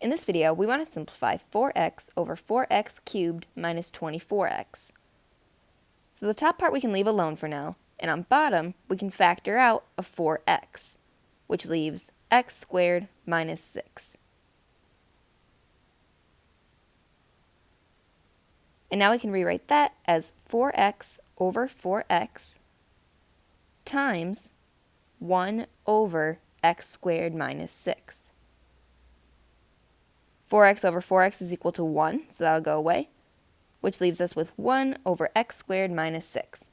In this video, we want to simplify 4x over 4x cubed minus 24x. So the top part we can leave alone for now, and on bottom, we can factor out a 4x, which leaves x squared minus 6. And now we can rewrite that as 4x over 4x times 1 over x squared minus 6. 4x over 4x is equal to 1, so that'll go away, which leaves us with 1 over x squared minus 6.